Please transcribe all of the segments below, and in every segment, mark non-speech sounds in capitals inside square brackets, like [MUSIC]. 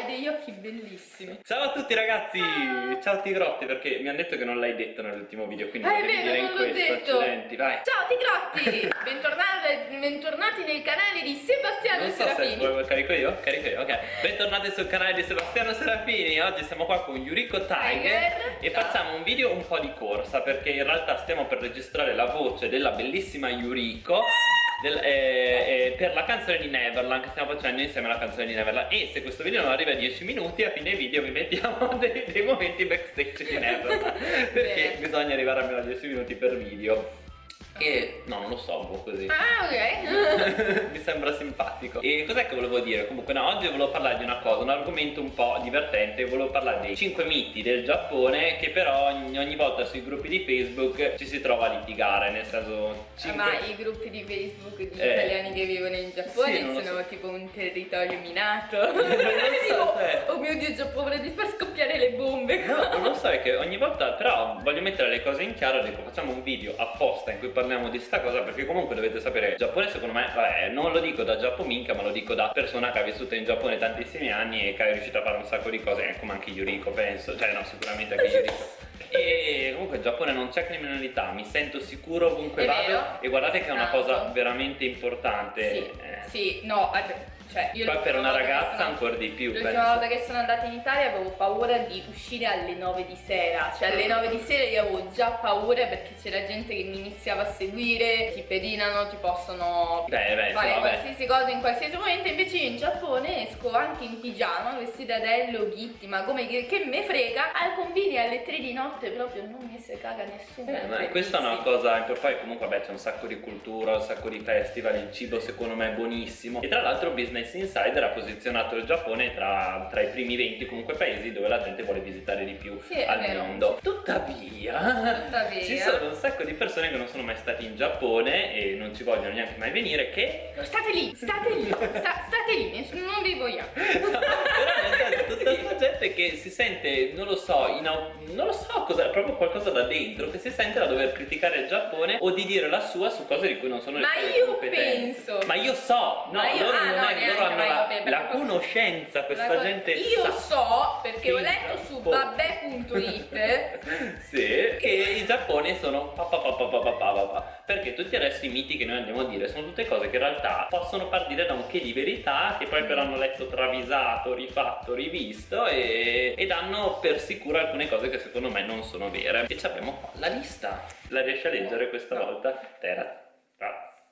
hai degli occhi bellissimi. Ciao a tutti ragazzi, ah. ciao Tigrotti perché mi hanno detto che non l'hai detto nell'ultimo video, quindi ah, lo devi dire in questo, detto. accidenti, vai. Ciao Tigrotti, [LAUGHS] bentornati, bentornati, nel canale di Sebastiano non so Serafini. Se carico io? Carico io, ok. Bentornati sul canale di Sebastiano Serafini, oggi siamo qua con Yuriko Tiger, Tiger. e ciao. facciamo un video un po' di corsa perché in realtà stiamo per registrare la voce della bellissima Yuriko del, eh, eh, per la canzone di Neverland che stiamo facendo insieme alla canzone di Neverland. E se questo video non arriva a 10 minuti a fine video vi mettiamo [LAUGHS] dei, dei momenti backstage di Neverland. Perché Bene. bisogna arrivare almeno a 10 minuti per video e no, non lo so, un po' così. Ah, ok. [LAUGHS] Mi sembra simpatico. E cos'è che volevo dire? Comunque, no, oggi volevo parlare di una cosa, un argomento un po' divertente. Volevo parlare dei 5 miti del Giappone che però ogni, ogni volta sui gruppi di Facebook ci si trova a litigare. Nel senso. 5... Ma i gruppi di Facebook di eh, italiani che vivono in Giappone sì, sono so. tipo un territorio minato. [LAUGHS] non lo so, cioè. Oh mio dio, Giappone di far scoppiare le bombe. No, non lo so, è che ogni volta. Però voglio mettere le cose in chiaro. Dico, facciamo un video apposta in cui parliamo parliamo di sta cosa perché comunque dovete sapere il Giappone secondo me vabbè non lo dico da giappominca ma lo dico da persona che ha vissuto in Giappone tantissimi anni e che è riuscita a fare un sacco di cose come anche Yuriko penso cioè no sicuramente anche Yuriko [LAUGHS] e comunque in Giappone non c'è criminalità mi sento sicuro ovunque vado e guardate che è una cosa esatto. veramente importante sì, eh. sì no cioè, io Poi per una ragazza sono, ancora di più L'ultima volta che sono andata in Italia avevo paura di uscire alle 9 di sera. Cioè alle 9 di sera io avevo già paura perché c'era gente che mi iniziava a seguire Ti pedinano, ti possono beh, beh, fare so, qualsiasi cosa in qualsiasi momento. Invece io in Giappone esco anche in pigiama, vestita da Hello Kitty Ma come che, che me frega Al combini alle 3 di notte proprio non mi si caga nessuno. Eh, ma Questa è una cosa, poi comunque vabbè c'è un sacco di cultura, un sacco di festival Il cibo secondo me è buonissimo. E tra l'altro business Business Insider ha posizionato il Giappone tra, tra, i primi 20 comunque paesi dove la gente vuole visitare di più sì, al mondo. Tuttavia, Tuttavia, ci sono un sacco di persone che non sono mai state in Giappone e non ci vogliono neanche mai venire che... State lì, state lì, sta, state lì, non vi vogliamo. [LAUGHS] Però tutta questa che si sente, non lo so, non lo so cosa, proprio qualcosa da dentro, che si sente da dover criticare il Giappone o di dire la sua su cose di cui non sono ma io penso. Ma io so no io, loro, ah, non no, è, loro hanno la, la, conoscenza questa la gente io so perché ho letto su boh. babbè.it [LAUGHS] sì, che in Giappone sono pa, pa, pa, perché tutti adesso i miti che noi andiamo a dire sono tutte cose che in realtà possono partire da un che di verità che poi però mm. hanno letto travisato rifatto rivisto e e danno per sicuro alcune cose che secondo me non sono vere E abbiamo qua la lista La riesci a leggere questa no. volta? Terra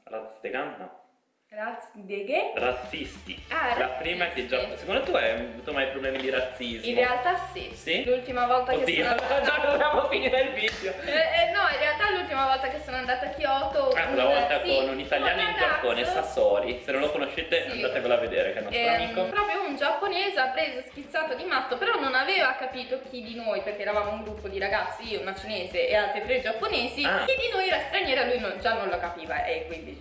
Razzegan? No Razzi Razzisti. Ah, La prima che già. Secondo te hai avuto mai problemi di razzismo? In realtà sì. Sì? L'ultima volta Oddio, che sono [LAUGHS] andata. già dobbiamo finire il video. Eh, eh, no, in realtà l'ultima volta che sono andata a Kyoto. Ah, una volta sì, con un italiano in Giappone, Sassori. Se non lo conoscete, sì. andatevelo a vedere, che è il nostro ehm, amico. Proprio un giapponese ha preso schizzato di matto, però non aveva capito chi di noi, perché eravamo un gruppo di ragazzi, io, una cinese e altre tre giapponesi. Ah. Chi di noi era straniera, lui non, già non lo capiva, e quindi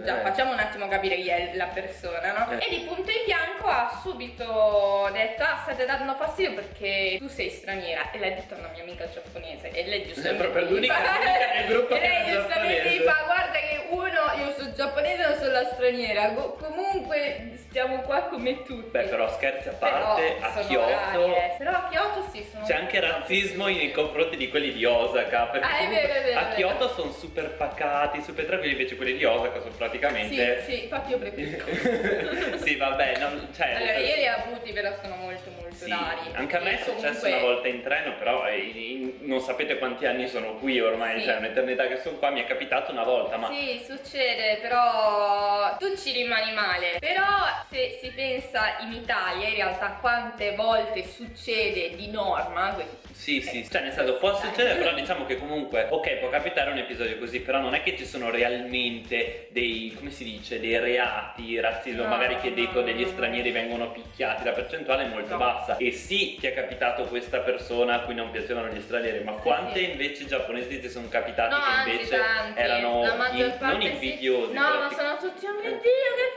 Già, eh. facciamo un attimo capire chi è la persona, no? Eh. E di punto in bianco ha subito detto, ah, state dando fastidio perché tu sei straniera. E l'ha detto a una mia amica giapponese. E lei giustamente... È proprio l'unica nel [LAUGHS] gruppo e lei giustamente mi fa, guarda che uno, io sono giapponese, non sono la straniera. Comunque stiamo qua come tutti. Beh, però scherzi a parte, però a Kyoto... Eh. Però a Kyoto sì, sono... C'è anche razzismo nei confronti di quelli di Osaka. Perché ah, è vero, è vero, a Kyoto sono super pacati, super tranquilli, invece quelli di Osaka sono praticamente... Sì, sì, infatti io preferisco. [LAUGHS] sì, vabbè, non, cioè... Allora, io li ho avuti, però sono molto molto sì, rari. Anche a me è successo comunque... una volta in treno, però eh, non sapete quanti anni sono qui ormai, sì. cioè un'eternità che sono qua, mi è capitato una volta, ma... Sì, succede, però tu ci rimani male. Però se si pensa in Italia, in realtà quante volte succede di norma sì, sì, cioè nel senso può succedere però [LAUGHS] diciamo che comunque ok può capitare un episodio così però non è che ci sono realmente dei, come si dice, dei reati, razzismo, no, magari che no, degli stranieri vengono picchiati, la percentuale è molto no. bassa e sì ti è capitato questa persona a cui non piacevano gli stranieri ma sì, quante sì. invece giapponesi ti sono capitati che invece tanti. erano in, non invidiosi no ma sono tutti oh mio dio che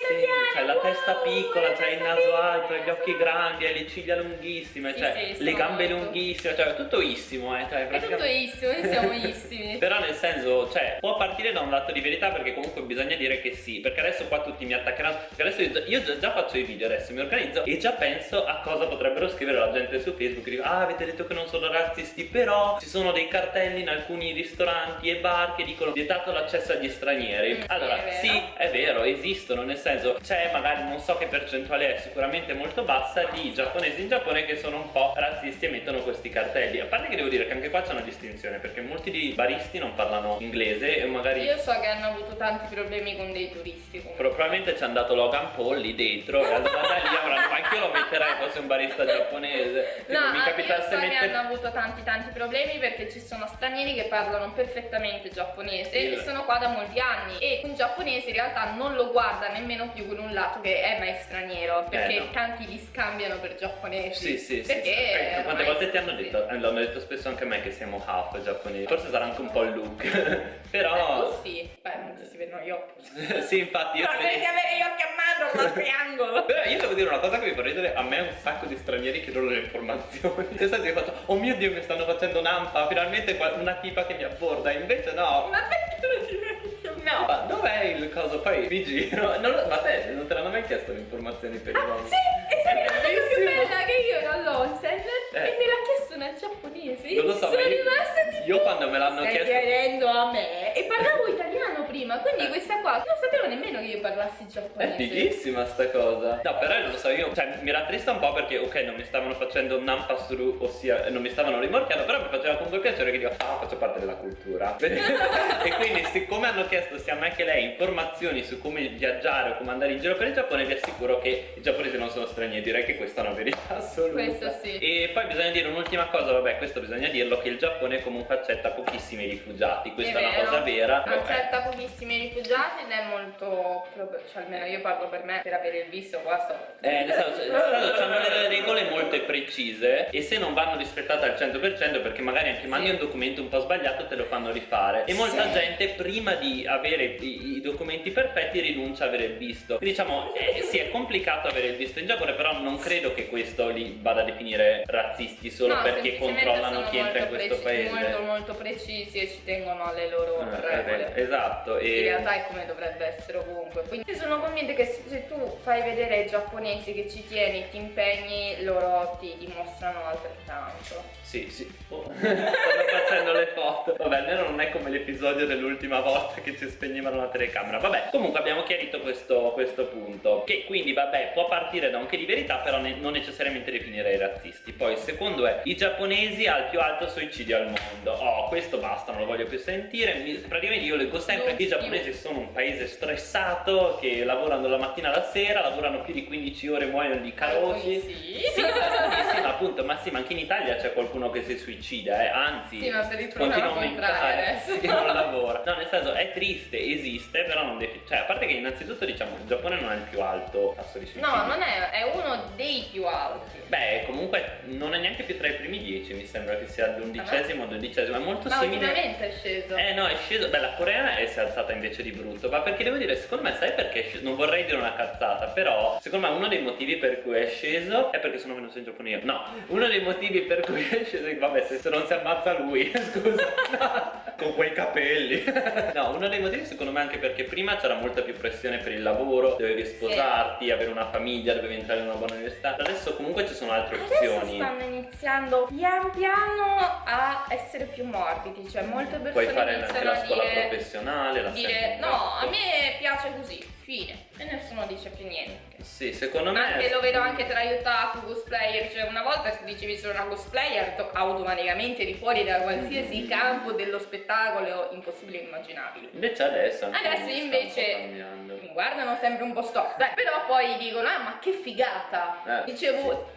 sei italiana! C'hai la testa piccola, c'hai il naso alto, gli occhi grandi, hai le ciglia lunghissime, Sì, cioè sì, le gambe molto. lunghissime, cioè tutto issimo, eh. Cioè, È tutto issimo, noi siamo [LAUGHS] issimi. Però nel senso, cioè, può partire da un lato di verità perché comunque bisogna dire che sì, perché adesso qua tutti mi attaccheranno, perché adesso io, già- io già, già faccio i video, adesso mi organizzo e già penso a cosa potrebbero scrivere la gente su Facebook, dico, ah avete detto che non sono razzisti, però ci sono dei cartelli in alcuni ristoranti e bar che dicono vietato l'accesso agli stranieri. Mm, sì, allora, è sì, è vero, esistono, nel senso, c'è magari non so che percentuale è, sicuramente molto bassa, di giapponesi in Giappone che sono un po' razzisti e mettono questi cartelli. A parte che devo dire che anche qua c'è una distinzione, perché molti di baristi non parlano inglese e magari Io so che hanno avuto tanti problemi con dei turisti. comunque. probabilmente ci è andato Logan Paul lì dentro e allora da lì ma anche io lo metterei fosse un barista giapponese. No, mi capitasse so che mettere hanno avuto tanti tanti problemi perché ci sono stranieri che parlano perfettamente giapponese Sì. e sono qua da molti anni e un giapponese in realtà non lo guarda nemmeno più con un lato che è ma è straniero perché Eh, no. tanti li scambiano per giapponesi. Sì, sì, sì. Perché sì. Eh, Quante ormai volte ti hanno sì. detto? eh, L'hanno detto spesso anche a me che siamo half giapponesi. Forse sarà anche un po' il look. Eh, [LAUGHS] Però. tu sì, beh non ti si vedono gli occhi. [LAUGHS] sì, infatti io. No, devi avere gli occhi a mano il [LAUGHS] triangolo. Però io devo dire una cosa che mi fa ridere, a me un sacco di stranieri chiedono le informazioni. Nel senso che fatto, oh mio dio mi stanno facendo nampa, finalmente una tipa che mi abborda, invece no. Ma perché? No. Ma dov'è il coso? Poi mi giro. [LAUGHS] Non ma te non te l'hanno mai chiesto le informazioni per Ah, nomi? sì, e sai che la cosa più bella che io ero all'Onsen Eh. e me l'ha chiesto una giapponese. Non lo so, sono rimasta tipo. io quando me l'hanno Stai chiesto- chiedendo a me e parlavo prima, quindi questa qua non sapevo nemmeno che io parlassi È giapponese. fighissima sta cosa. No, però non lo so, io cioè, mi rattrista un po' perché ok, non mi stavano facendo un nampasuru, ossia non mi stavano rimorchiando, però mi faceva comunque piacere che dico, ah, faccio parte della cultura. [LAUGHS] e quindi siccome hanno chiesto sia a me che lei informazioni su come viaggiare o come andare in giro per il Giappone, vi assicuro che i giapponesi non sono stranieri, direi che questa è una verità assoluta. Questo sì. E poi bisogna dire un'ultima cosa, vabbè, questo bisogna dirlo, che il Giappone comunque accetta pochissimi rifugiati, questa è, una vero. cosa vera. Accetta pochissimi rifugiati ed è molto. cioè almeno io parlo per me, per avere il visto qua sto. Eh, senso, hanno delle regole molto precise e se non vanno rispettate al 100% perché magari anche mandi Sì. un documento un po' sbagliato te lo fanno rifare e molta Sì. gente prima di avere i, i documenti perfetti rinuncia a avere il visto Quindi, diciamo eh, sì è complicato avere il visto in Giappone però non credo che questo li vada a definire razzisti solo No, perché controllano sono chi entra in questo paese Molto molto precisi e ci tengono alle loro Eh, regole. esatto In e realtà è come dovrebbe essere ovunque. Quindi sono convinta che se tu fai vedere ai giapponesi che ci tieni, ti impegni, loro ti dimostrano altrettanto. Sì, sì. Oh, [LAUGHS] stanno facendo le foto. Vabbè, almeno non è come l'episodio dell'ultima volta che ci spegnevano la telecamera. Vabbè, comunque abbiamo chiarito questo, questo punto. Che quindi, vabbè, può partire da un che di verità, però ne- non necessariamente definire i razzisti. Poi, il secondo è i giapponesi al più alto suicidio al mondo. Oh, questo basta, non lo voglio più sentire. Mi- praticamente io leggo sempre che i giapponesi sono un paese stressato, che lavorano la mattina alla sera, lavorano più di 15 ore, muoiono di carosi. Alcuni sì. Sì, sì, sì, ma appunto, ma sì, ma anche in Italia c'è qualcuno che si suicida, eh, anzi, Sì, ma se continua a aumentare, adesso. sì, non lavora. No, nel senso, è triste, esiste, però non defi- cioè, a parte che innanzitutto diciamo, il Giappone non è il più alto tasso di suicidio. No, non è, è uno dei più alti. Beh, comunque non è neanche più tra i primi dieci, mi sembra che sia l'undicesimo o dodicesimo, è molto Ma simile. ultimamente è sceso. Eh no, è sceso. Beh, la Corea è si è alzata invece di brutto. Ma perché devo dire, secondo me, sai perché è sceso? Non vorrei dire una cazzata, però secondo me uno dei motivi per cui è sceso è perché sono venuto in Giappone io. No, uno dei motivi per cui è sceso è vabbè, se, se non si ammazza lui, [LAUGHS] scusa. No, [LAUGHS] con quei capelli. [LAUGHS] no, uno dei motivi secondo me anche perché prima c'era molta più pressione per il lavoro, dovevi sposarti, avere una famiglia, dovevi entrare in una buona università. Adesso comunque ci sono altre Adesso opzioni. stanno iniziando pian piano a essere più morbidi, cioè molte persone Puoi fare anche iniziano la a scuola dire, professionale, la dire no, a me piace così, fine, e nessuno dice più niente. Sì, secondo me Anche lo vedo anche tra otaku cosplayer, cioè una volta se dicevi sono una cosplayer to- automaticamente eri fuori da qualsiasi Mm. campo dello spettacolo impossibile e immaginabile. Invece adesso anche Adesso invece mi guardano sempre un po' storto, dai, però poi dicono ah ma che figata, Eh, dicevo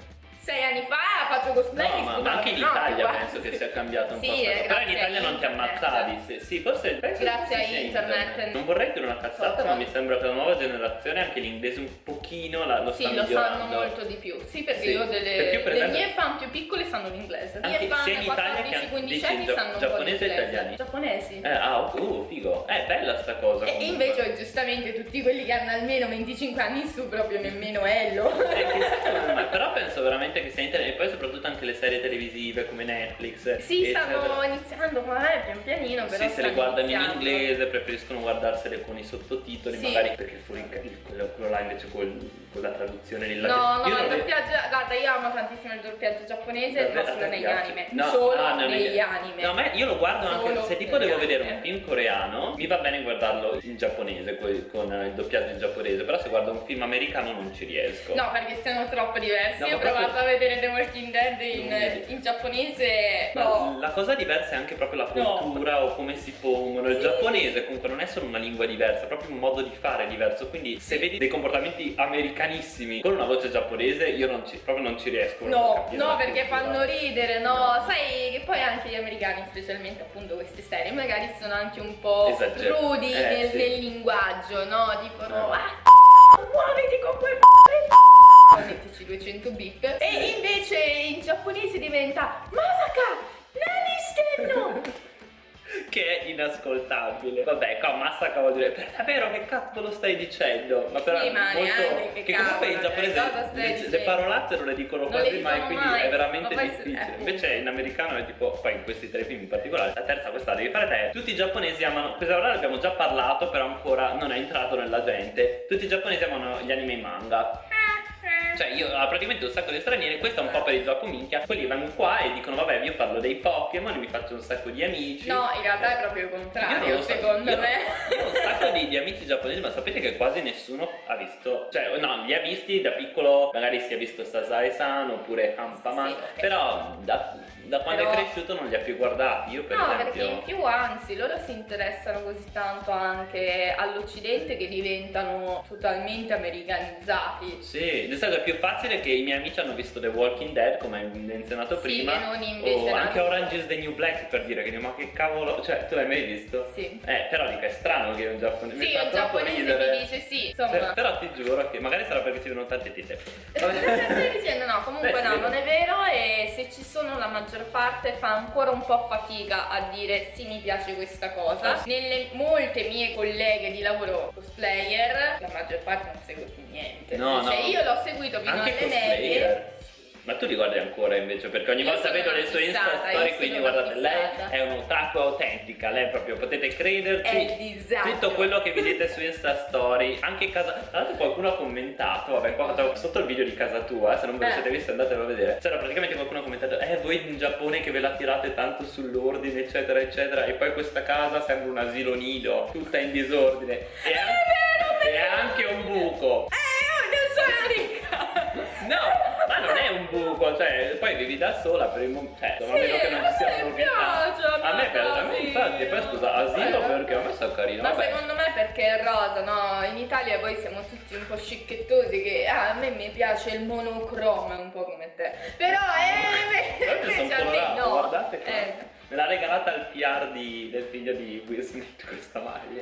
sei anni fa faccio cosplay no, ma anche in Italia penso che sia cambiato un sì, po' eh, però in Italia non ti ammazzavi sì, sì forse grazie a internet. internet. non vorrei dire una cazzata ma mi sembra che la nuova generazione anche l'inglese un pochino la, lo sì, lo migliorando. sanno molto di più. Sì perché sì. io delle perché io, le esempio, mie fan più piccole sanno l'inglese. Le mie fan sia in Italia che 15 anni sanno giapponese e italiani. Giapponesi. Eh, ah uh, figo. È bella sta cosa e, invece giustamente tutti quelli che hanno almeno 25 anni in su proprio nemmeno Ello però penso veramente che sia internet e poi soprattutto anche le serie televisive come Netflix sì stanno iniziando ma è pian pianino però sì se le guardano iniziando. in inglese preferiscono guardarsele con i sottotitoli sì. magari perché fuori quello, quello là invece col, con la traduzione lì no no il doppiaggio guarda io amo tantissimo il doppiaggio giapponese ma solo negli anime no, solo ah, negli anime. No ma io lo guardo solo anche se tipo devo vedere un film coreano mi va bene guardarlo in giapponese con il doppiaggio in giapponese però se guardo un film americano non ci riesco. No perché siamo troppo diversi no, io ho provato proprio... a vedere The Walking Dead in, in giapponese no. la cosa diversa è anche proprio la cultura o come si pongono. Il sì. giapponese comunque non è solo una lingua diversa è proprio un modo di fare diverso. Quindi se vedi dei comportamenti americanissimi con una voce giapponese io non ci, proprio non ci riesco no no perché fanno ridere no sai che poi anche gli americani specialmente appunto queste serie magari sono anche un po' Esagger rudi eh, nel, sì. nel, linguaggio no dicono eh. ah muoviti con quel mettici 200 bip. E invece in giapponese diventa Masaka Nani [LAUGHS] che è inascoltabile. Vabbè, qua Masaka vuol dire per davvero che cazzo lo stai dicendo? Ma però sì, ma molto che, che comunque in giapponese le, le, parolacce non le dicono quasi le mai, quindi mai. è veramente difficile. Eh, Invece in americano è tipo, poi in questi tre film in particolare, la terza questa devi fare te. Tutti i giapponesi amano, questa ora abbiamo già parlato, però ancora non è entrato nella gente. Tutti i giapponesi amano gli anime e manga. Cioè io ho praticamente un sacco di stranieri Questo è un po' per il gioco minchia. Quelli vanno qua e dicono vabbè io parlo dei Pokémon E mi faccio un sacco di amici. No in realtà è proprio il contrario secondo io, me. Io ho un sacco di, di, amici giapponesi Ma sapete che quasi nessuno ha visto Cioè no li ha visti da piccolo Magari si è visto Sasai-san oppure Hampaman sì, Però da da quando Però... è cresciuto non li ha più guardati io per no, esempio. perché in più anzi loro si interessano così tanto anche all'occidente che diventano totalmente americanizzati. Sì senso è più facile che i miei amici hanno visto The Walking Dead come hai menzionato sì, prima. non invece o anche Orange is the New Black per dire che ma che cavolo cioè tu l'hai mai visto? sì. Eh però dico è strano che un giapponese sì un giapponese ti dice sì insomma. Cioè, però ti giuro che magari sarà perché si vedono tante tite [LAUGHS] stai dicendo no comunque Beh, no non è vero e se ci sono la maggior maggior parte fa ancora un po' fatica a dire sì mi piace questa cosa. Nelle molte mie colleghe di lavoro cosplayer la maggior parte non segue più niente. No, cioè no. io l'ho seguito fino Anche alle medie ma tu li guardi ancora invece? Perché ogni io volta vedo le sue Insta story, quindi guardate, fissata. lei è un'otaku autentica, lei proprio potete crederci. Tutto quello che vedete su Insta story, anche casa. Tra l'altro qualcuno ha commentato, vabbè, qua sotto il video di casa tua, se non ve lo siete visto andatelo a vedere. C'era praticamente qualcuno ha commentato, eh voi in Giappone che ve la tirate tanto sull'ordine, eccetera, eccetera. E poi questa casa sembra un asilo nido, tutta in disordine. E, è vero, e anche un buco. Eh, non sono ricca. No! Un buco, cioè, poi vivi da sola per il momento. Cioè, sì, a meno che non ci sia piace, a me piace, a me infatti, poi scusa, asilo eh, perché a me sta carino. Ma vabbè. secondo me perché è rosa, no? In Italia poi siamo tutti un po' scicchettosi che ah, a me mi piace il monocromo, un po' come te. Però eh, invece a te no. Guardate che eh. Me l'ha regalata il PR di, del figlio di Will Smith [LAUGHS] questa maglia.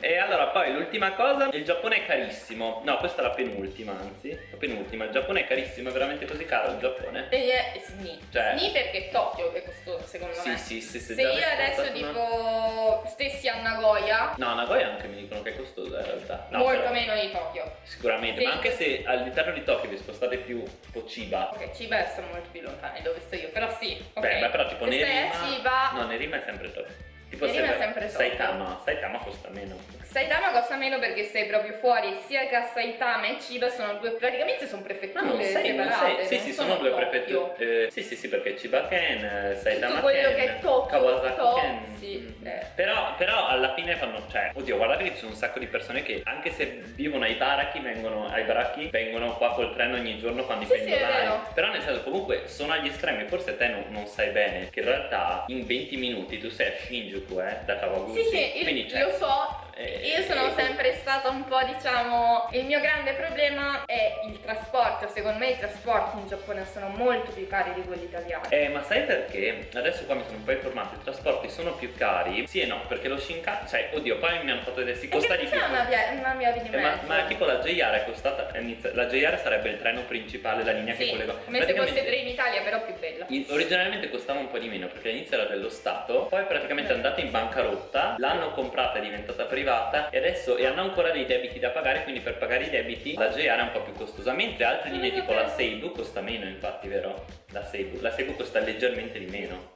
e allora poi l'ultima cosa, il Giappone è carissimo. No, questa è la penultima, anzi. La penultima, il Giappone è carissimo, è veramente così caro il Giappone. E è SNI. Cioè, SNI perché Tokyo è costoso secondo sì, me. Sì, sì, sì. Se io adesso tipo una... stessi a Nagoya. No, Nagoya anche mi dicono che è costosa in realtà. No, Molto però, meno di Tokyo. Sicuramente, sì. ma anche se all'interno di Tokyo vi spostate più tipo Chiba. Ok, Chiba sta molto più lontano dove sto io, però sì. Okay. Beh, però tipo Nerima... Ciba... No, Nerima è sempre top. Tipo Nerima è sempre top. Saitama, Saitama costa meno. Saitama costa meno perché sei proprio fuori, sia che Saitama e Ciba sono due, praticamente sono prefetture no, sei, separate. Sei, sì, sì, sono, sono due prefetture. Eh, sì, sì, sì, perché Ciba Ken, eh, Saitama Tutto quello Ken, che è Tokyo, Kawasaki to, Ken. Sì, eh. però, però alla fine fanno, cioè, oddio, guardate che ci sono un sacco di persone che anche se vivono ai baracchi, vengono ai baracchi, vengono qua col treno ogni giorno fanno i sì, pendolari. Sì, però nel senso comunque sono agli estremi, forse te non, non, sai bene che in realtà in 20 minuti tu sei a Shinjuku, eh, da Kawaguchi. Sì, sì, Quindi, io, lo so, eh, io sono eh, sempre stata un po' diciamo il mio grande problema è il trasporto, secondo me i trasporti in Giappone sono molto più cari di quelli italiani. Eh, ma sai perché? Adesso qua mi sono un po' informato, i trasporti sono più cari. Sì e no, perché lo Shinkansen, cioè, oddio, poi mi hanno fatto vedere si costa di più. una via, una via di eh, ma, ma, tipo la JR è costata, la JR sarebbe il treno principale, la linea sì, che collega. come se fosse tre in Italia, però più bella. In, originalmente costava un po' di meno perché all'inizio era dello Stato, poi praticamente è andata in bancarotta, l'hanno comprata, è diventata privata e adesso e hanno ancora dei debiti da pagare, quindi per pagare i debiti la JR è un po' più costosa, mentre altre linee tipo la Seibu costa meno infatti, vero? La Seibu, la Seibu costa leggermente di meno.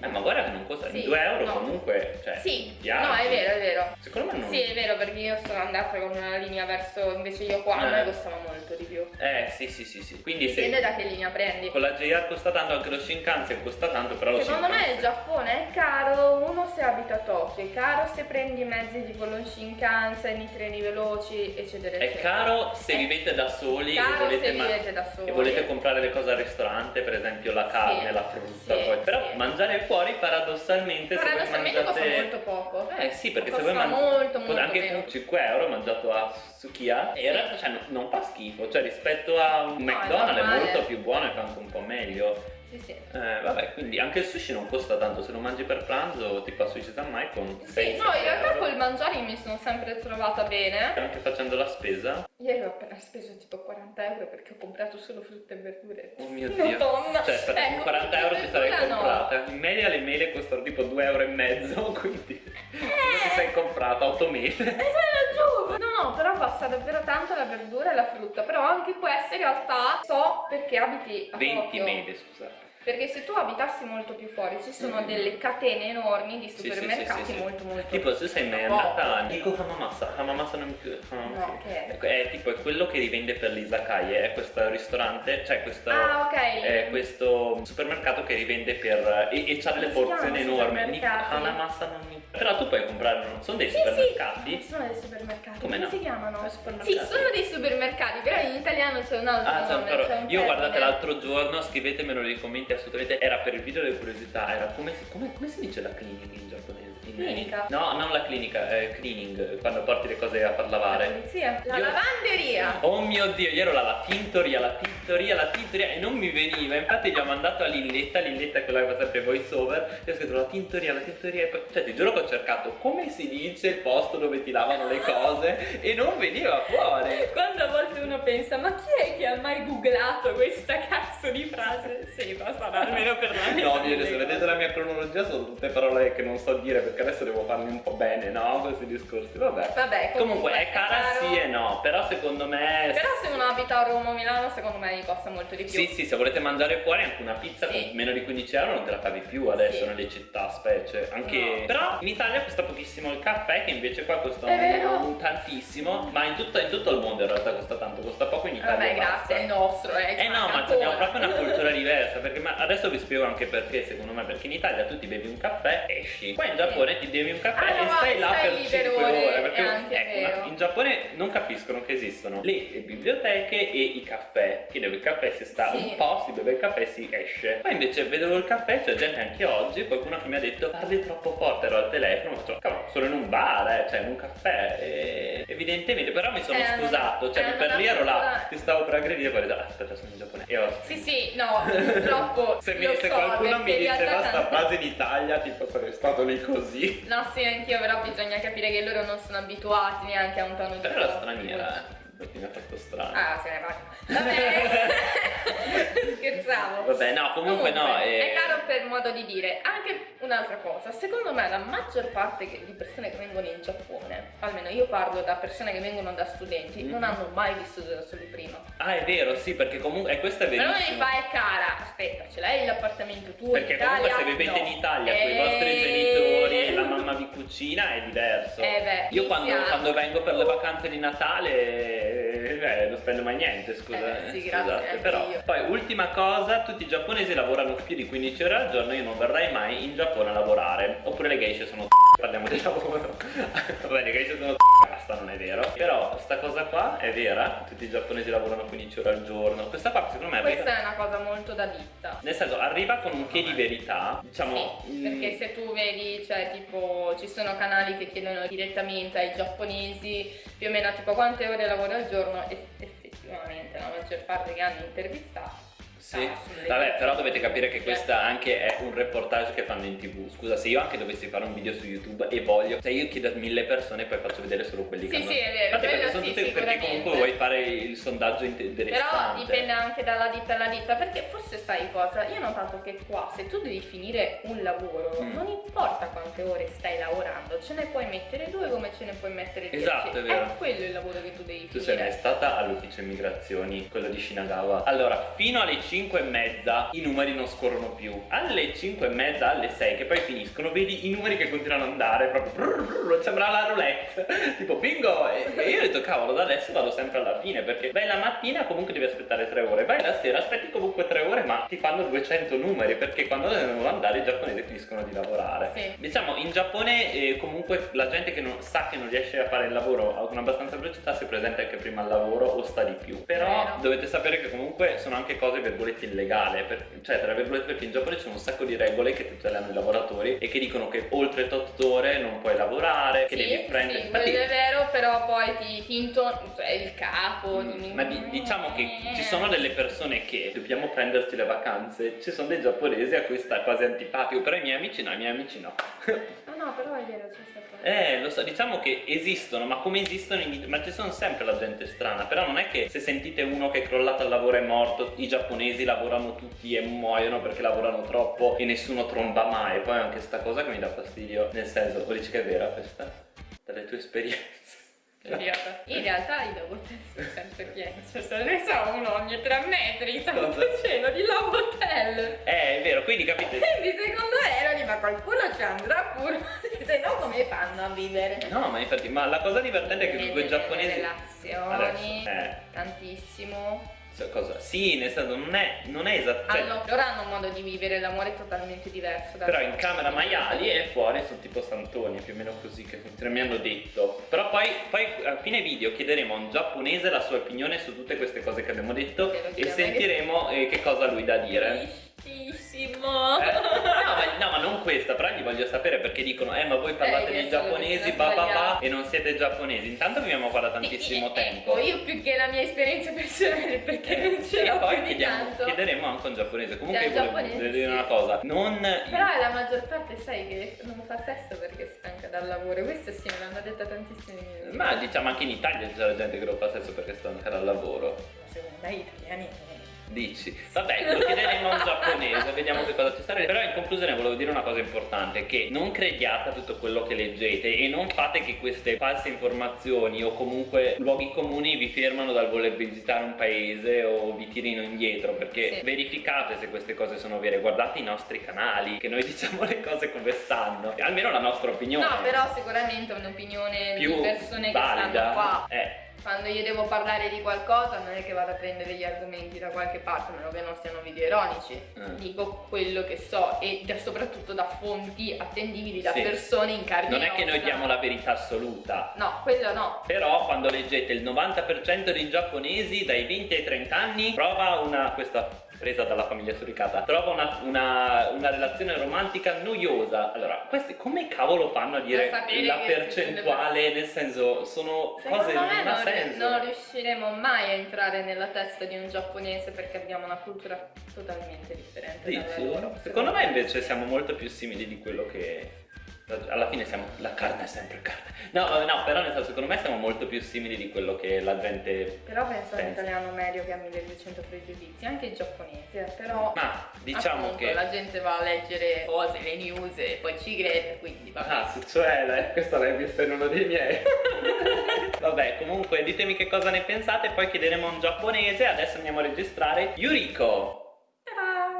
Eh, ma guarda che non costa sì, 2 euro no. comunque. Cioè, sì, no, è vero, è vero. Secondo me non. Sì, è vero, perché io sono andata con una linea verso invece io qua, a me costava molto di più. Eh, sì, sì, sì, sì. Quindi Dipende se... da che linea prendi. Con la JR costa tanto, anche lo Shinkansen costa tanto, però lo Secondo me il Giappone è caro, se abita a Tokyo, è caro se prendi mezzi tipo lo Shinkansen, i treni veloci, eccetera, eccetera. È caro se è vivete da soli e volete, se da soli. e volete comprare le cose al ristorante, per esempio la carne, sì, la frutta, sì, poi. però sì. mangiare fuori paradossalmente paradossalmente, paradossalmente mangiate... costa molto poco eh sì perché costa se voi mangiate molto, molto anche meno. con 5 euro mangiato a Sukiya e in realtà cioè, non fa schifo cioè rispetto a un no, McDonald's è, è molto più buono e fa anche un po' meglio sì, sì. Eh, vabbè, quindi anche il sushi non costa tanto, se lo mangi per pranzo tipo a Sushi Mai con 6 Sì, no, in realtà col mangiare mi sono sempre trovata bene. Anche facendo la spesa? Ieri ho appena speso tipo 40 euro perché ho comprato solo frutta e verdure. Oh mio [LAUGHS] dio. Madonna. Cioè, per ecco, 40 euro ti sarei comprata. No. In media le mele costano tipo 2 euro e mezzo, [LAUGHS] quindi eh. ti sei comprata 8 mele. E sei No, però basta davvero tanto la verdura e la frutta. Però anche queste in realtà so perché abiti a 20 Tokyo. mele, scusate. Perché se tu abitassi molto più fuori ci sono mm. delle catene enormi di supermercati sì, sì, sì, molto molto Tipo se sei mai andata a Dico Hamamasa, Hamamasa non più Hamamasa. No, okay. è, tipo è quello che rivende per l'Izakaie, è questo ristorante, cioè questo, ah, okay. è questo supermercato che rivende per e, e c'ha delle porzioni enormi. Hamamasa non mi però tu puoi comprare, non sono dei sì, supermercati? Sì, sono dei supermercati. Come, Come no? si chiamano? Sì, sono dei supermercati, però in italiano c'è un altro ah, nome. Però, io guardate l'altro giorno, scrivetemelo nei commenti assolutamente, era per il video delle curiosità, era come si, come, come si dice la cleaning in giapponese? In, clinica? No, non la clinica, eh, cleaning, quando porti le cose a far lavare. La polizia. La io, lavanderia. Oh mio dio, io ero là, la tintoria, la tintoria, la tintoria e non mi veniva. Infatti gli ho mandato a Lilletta, Lilletta è quella che fa sempre voice over, e ho scritto la tintoria, la tintoria e poi, cioè ti giuro che ho cercato come si dice il posto dove ti lavano le cose [LAUGHS] e non veniva fuori. Quando a volte uno pensa, ma chi è che ha mai googlato questa cazzo di frase? Sì, basta almeno per la mia. No, dire, se vedete la mia cronologia sono tutte parole che non so dire perché adesso devo farmi un po' bene, no? Questi discorsi, vabbè. Vabbè, comunque, comunque è cara caro. sì e no, però secondo me... Però se uno abita a Roma o Milano, secondo me gli costa molto di più. Sì, sì, se volete mangiare fuori anche una pizza sì. con meno di 15 euro non te la cavi più adesso sì. nelle città, specie. Anche... No. Però in Italia costa pochissimo il caffè che invece qua costa un, tantissimo ma in tutto, in tutto, il mondo in realtà costa tanto costa poco in Italia vabbè grazie è il nostro eh, eh no ma abbiamo proprio una cultura diversa perché ma adesso vi spiego anche perché secondo me perché in Italia tu ti bevi un caffè esci. Qua in Giappone ti bevi un caffè ah, e stai là per 5 ore, ore perché ecco, in Giappone non capiscono che esistono le biblioteche e i caffè. Che dove il caffè si sta sì. un po' si beve il caffè e si esce. Poi invece vedevo il caffè c'è gente anche oggi qualcuno che mi ha detto parli troppo forte ero al telefono ma ho cavolo sono in un bar eh, cioè in un caffè e evidentemente però mi sono eh, scusato cioè per lì ero là ti stavo per aggredire poi ho detto ah, aspetta sono in giapponese io... sì sì no purtroppo se, mi, se so, qualcuno mi diceva sta frase in Italia tipo sarei stato lì così no sì anch'io però bisogna capire che loro non sono abituati neanche a un tono di però era straniera eh perché mi ha fatto strano. Ah, se ne va. Vabbè. [LAUGHS] Scherzavo. Vabbè, no, comunque, comunque no. È... è caro per modo di dire. Anche un'altra cosa, secondo me la maggior parte di persone che vengono in Giappone, almeno io parlo da persone che vengono da studenti, mm. non hanno mai vissuto da soli prima. Ah, è vero, sì, perché comunque e questo è verissimo. Però mi fa è cara. Aspetta, ce l'hai l'appartamento tuo Perché in Italia? comunque se vivete no. in Italia e... con i vostri eh. genitori, la mamma vi cucina è diverso. Eh beh, io quando, quando vengo per le vacanze di Natale eh, non spendo mai niente, scusa. Eh, sì, scusate, però. Io. Poi, ultima cosa, tutti i giapponesi lavorano più di 15 ore al giorno, io non verrei mai in Giappone a lavorare. Oppure le geishe sono [LAUGHS] parliamo di lavoro. [LAUGHS] Va bene, le geishe sono [LAUGHS] basta, non è vero. Però sta cosa qua è vera, tutti i giapponesi lavorano 15 ore al giorno. Questa qua secondo me Questa arriva... è una cosa molto da ditta. Nel senso, arriva con un che di verità, diciamo... Sì, perché se tu vedi, cioè tipo, ci sono canali che chiedono direttamente ai giapponesi più o meno tipo quante ore lavori al giorno e effettivamente la maggior parte che hanno intervistato sì, vabbè, però dovete capire che questo anche è un reportage che fanno in tv. Scusa, se io anche dovessi fare un video su YouTube e voglio, se io chiedo a mille persone poi faccio vedere solo quelli sì, che hanno. Sì, è vero. perché, sono sì, tutte, perché comunque vuoi fare il sondaggio interessante. Però dipende anche dalla ditta alla ditta, perché forse sai cosa? Io ho notato che qua se tu devi finire un lavoro, mm. non importa quante ore stai lavorando, ce ne puoi mettere due come ce ne puoi mettere dieci. Esatto, è vero. È quello il lavoro che tu devi tu finire. Tu sei mai stata all'ufficio immigrazioni, quello di Shinagawa? Allora, fino alle 5 e mezza i numeri non scorrono più alle 5 e mezza alle 6 che poi finiscono vedi i numeri che continuano ad andare proprio brrr, brrr, sembra la roulette [LAUGHS] tipo bingo e, e, io ho detto cavolo da adesso vado sempre alla fine perché vai la mattina comunque devi aspettare 3 ore vai la sera aspetti comunque 3 ore ma ti fanno 200 numeri perché quando devono andare i giapponesi finiscono di lavorare sì. diciamo in Giappone eh, comunque la gente che non sa che non riesce a fare il lavoro con abbastanza velocità si presenta anche prima al lavoro o sta di più però Vero. dovete sapere che comunque sono anche cose virgolette illegali per, cioè tra virgolette perché in Giappone c'è un sacco di regole che tutelano i lavoratori e che dicono che oltre 8 ore non puoi lavorare, che sì, devi prendere... Sì, Infatti, è vero, però poi ti, ti cioè il capo... Mm, ma di, diciamo che ci sono delle persone che dobbiamo prenderci le vacanze, ci sono dei giapponesi a cui sta quasi antipatico, però i miei amici no, i miei amici no. no, no, però è vero, c'è stato... Eh, lo so, diciamo che esistono, ma come esistono in ma ci sono sempre la gente strana, però non è che se sentite uno che è crollato al lavoro è morto, i giapponesi lavorano tutti e muoiono perché lavorano troppo e nessuno tromba mai, poi anche sta cosa che mi dà fastidio, nel senso, o dici che è vera questa? Dalle tue esperienze. Idiota. In realtà i Lobotel sono sempre pieni, cioè se ne so uno ogni tre metri, santo cielo di Lobotel. Eh, è vero, quindi capite. Quindi secondo Erodi, ma qualcuno ci andrà pure, [LAUGHS] se no come fanno a vivere? No, ma infatti, ma la cosa divertente è che due giapponesi... relazioni, Adesso, eh. tantissimo cosa? Sì, nel senso non è, non è esatto. Cioè, hanno, loro hanno un modo di vivere l'amore totalmente diverso. Però in camera maiali e fuori sono tipo santoni, più o meno così che funziona, mi hanno detto. Però poi, poi a fine video chiederemo a un giapponese la sua opinione su tutte queste cose che abbiamo detto e sentiremo eh, che cosa lui da dire tantissimo. Eh, [LAUGHS] ma, no, ma, non questa, però gli voglio sapere perché dicono, eh, ma voi parlate eh, di giapponesi, ba, ba, ba, e non siete giapponesi. Intanto viviamo qua da tantissimo [LAUGHS] e, tempo. Ecco, io più che la mia esperienza personale, perché eh, non ce l'ho. E poi chiediamo, chiederemo anche un giapponese. Comunque, io volevo dire sì. una cosa: non. Però la maggior parte, sai, che non fa sesso perché è stanca dal lavoro. Questo sì, me l'hanno detto tantissimi. Ma diciamo anche in Italia c'è la gente che lo fa sesso perché è stanca dal lavoro. Ma secondo me gli italiani Dici, vabbè, lo chiederemo a un giapponese, vediamo che cosa ci sarà. Però in conclusione volevo dire una cosa importante, che non crediate a tutto quello che leggete e non fate che queste false informazioni o comunque luoghi comuni vi fermano dal voler visitare un paese o vi tirino indietro, perché sì. verificate se queste cose sono vere, guardate i nostri canali, che noi diciamo le cose come stanno, almeno la nostra opinione. No, però sicuramente un'opinione di persone valida. che stanno qua. Eh quando io devo parlare di qualcosa non è che vado a prendere gli argomenti da qualche parte, a meno che non siano video ironici. Mm. Dico quello che so e da, soprattutto da fonti attendibili da sì. persone in carne Non è che noi diamo la verità assoluta. No, quello no. Però quando leggete il 90% dei giapponesi dai 20 ai 30 anni prova una questa presa dalla famiglia suricata. Trova una, una, una, relazione romantica noiosa. Allora questi come cavolo fanno a dire la percentuale? nel senso sono Secondo cose me non ha senso. non riusciremo mai a entrare nella testa di un giapponese perché abbiamo una cultura totalmente differente Dici? secondo, secondo me invece siamo molto più simili di quello che alla fine siamo la carne è sempre carne no no però nel senso secondo me siamo molto più simili di quello che la gente però penso all'italiano medio che ha 1200 pregiudizi anche il giapponese però ma diciamo appunto, che la gente va a leggere cose le news e poi ci crede quindi va ah cioè questa l'hai vista in uno dei miei. [LAUGHS] Vabbè comunque ditemi che cosa ne pensate poi chiederemo a un giapponese. Adesso andiamo a registrare Yuriko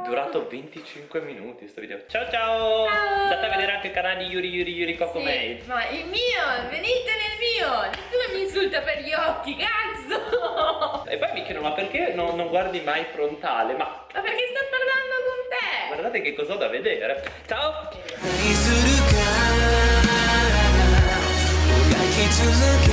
durato 25 minuti questo video. Ciao ciao, ciao. andate a vedere anche il canale di Yuri Yuri Yuri Coco sì, Mail. ma il mio venite nel mio! Nessuno mi insulta per gli occhi cazzo! E poi mi chiedono ma perché non, non guardi mai frontale? Ma ma perché sto parlando con te? guardate che cosa ho da vedere. Ciao! Okay.